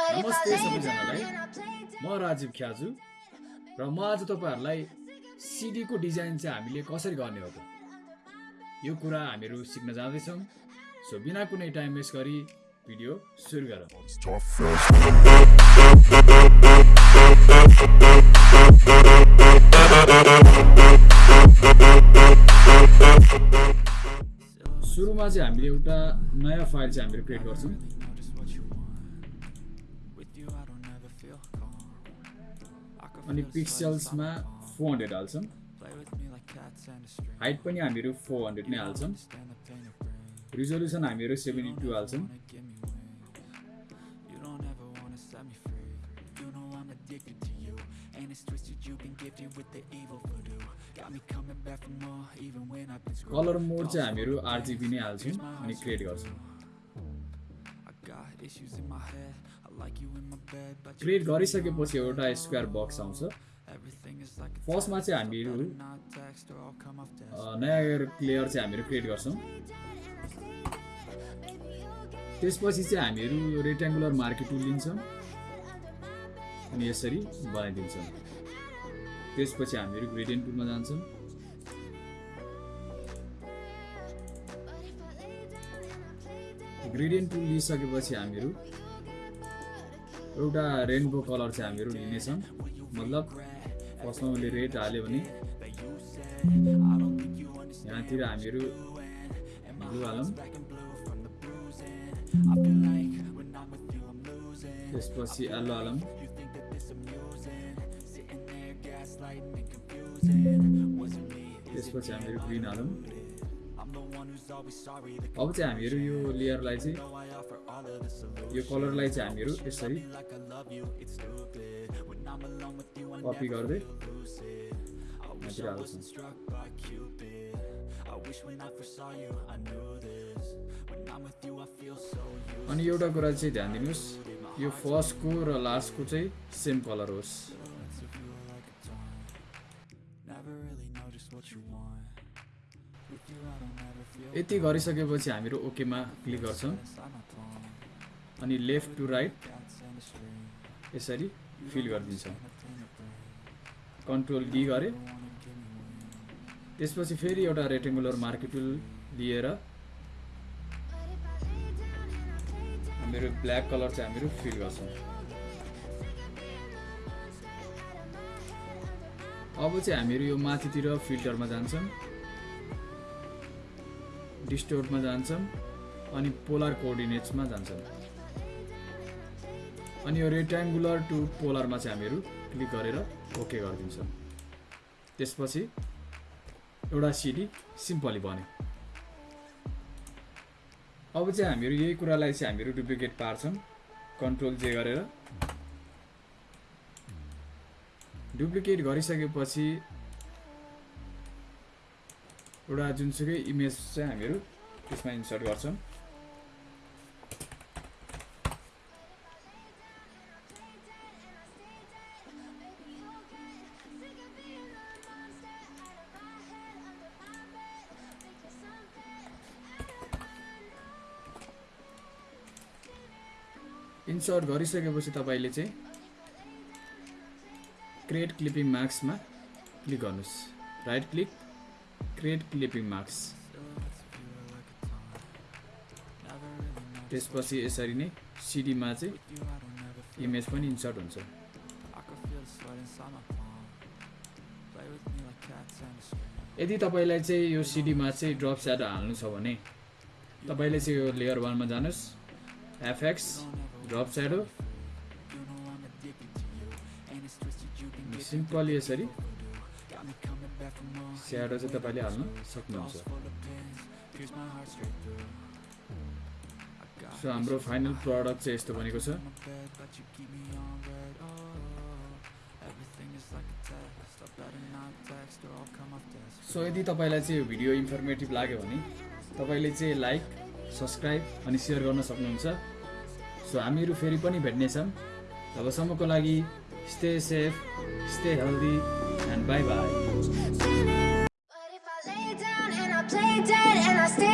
नमस्ते सबैजनालाई। म राजीव ख्याजु र म आज तपाईँहरूलाई सिडीको डिजाइन चाहिँ हामीले कसरी गर्ने हो त? यो कुरा हामीहरू सिक्न जाँदैछौँ। सो बिना कुनै टाइम वेस्ट गरी भिडियो सुरु गरौँ. सुरुमा चाहिँ हामीले एउटा नयाँ फाइल चाहिँ हामीहरू क्रिएट गर्छौँ। अनि पिक्सल्समा फोर हन्ड्रेड हाल्छौँ हाइट पनि हामीहरू फोर हन्ड्रेड नै हाल्छौँ रिजोल्युसन हामीहरू सेभेन्टी टू हाल्छौँ कलर मोड चाहिँ हामीहरू आरजिबी नै हाल्छौँ अनि क्रिएट गर्छौँ क्रिएट गरिसकेपछि एउटा स्क्वायर बक्स आउँछ। फर्स्टमा चाहिँ हामीहरू नयाँ लेयर चाहिँ हामीहरू क्रिएट गर्छौँ। त्यसपछि चाहिँ हामीहरू रेक्ट्याङ्गुलर मार्केट टुल लिन्छौँ। अनि यसरी बनाइदिन्छौँ। त्यसपछि हामीहरू ग्रेडियन्ट टुलमा जान्छौँ। ग्रेडियन्ट टुल लिइसकेपछि हामीहरू एउटा रेनबो कलर चाहिँ हामीहरू लिनेछौँ। मतलब फर्स्टमा उसले रेड हाल्यो भने यहाँतिर हामीहरू ब्लु हालौँ। त्यसपछि यल्लो हालौँ। त्यसपछि हामीहरू ग्रिन हालौँ। अब चाहिँ हामीहरू यो लेयरलाई चाहिँ यो कलरलाई चाहिँ हामीहरू यसरी कपी गर्दै अनि एउटा कुरा चाहिँ ध्यान दिनुहोस् यो फर्स्टको र लास्टको चाहिँ सेम कलर होस्। यति गरिसकेपछि हामीहरू ओकेमा क्लिक गर्छौँ। अनि लेफ्ट टु राइट यसरी फिल गरिदिन्छौँ। कन्ट्रोल डी गरे। त्यसपछि फेरि एउटा रेक्टेङ्गुलर मार्केट टुल लिएर हामीहरू ब्ल्याक कलर चाहिँ हामीहरू फिल गर्छौँ। अब चाहिँ हामीहरू यो माथितिर फिल्टरमा जान्छौँ। डिस्टोर्टमा जान्छौँ अनि पोलर कोअर्डिनेट्समा जान्छौँ अनि यो रेक्ट्याङ्गुलर टु पोलरमा चाहिँ हामीहरू क्लिक गरेर ओके गरिदिन्छौँ त्यसपछि एउटा सिडी सिम्पली बन्यो। अब चाहिँ हामीहरू यही कुरालाई चाहिँ हामीहरू डुप्लिकेट पार्छौँ कन्ट्रोल जे गरेर। डुप्लिकेट गरिसकेपछि एउटा जुनसुकै इमेज चाहिँ हामीहरू त्यसमा इन्सर्ट गर्छौँ। इन्सर्ट गरिसकेपछि तपाईँले चाहिँ क्रिएट क्लिपिङ मार्क्समा क्लिक गर्नुहोस्। Right click create clipping marks त्यसपछि यसरी नै सिडीमा चाहिँ इमेज पनि इन्सर्ट हुन्छ। यदि तपाईँलाई चाहिँ यो सिडीमा चाहिँ ड्रप स्याडो हाल्नु छ भने तपाईँले चाहिँ यो लेयर वानमा जानुहोस्। FX drop shadow. सिम्पली यसरी स्याडो चाहिँ तपाईँले हाल्न सक्नुहुन्छ सो हाम्रो फाइनल प्रडक्ट चाहिँ यस्तो बनेको छ सो यदि तपाईँलाई चाहिँ भिडियो इन्फर्मेटिभ लाग्यो भने तपाईँले चाहिँ लाइक सब्सक्राइब अनि सेयर गर्न सक्नुहुन्छ। सो हामीहरू फेरि पनि भेट्नेछौँ। तबसम्मको लागि stay safe stay healthy and bye bye play dead and I stay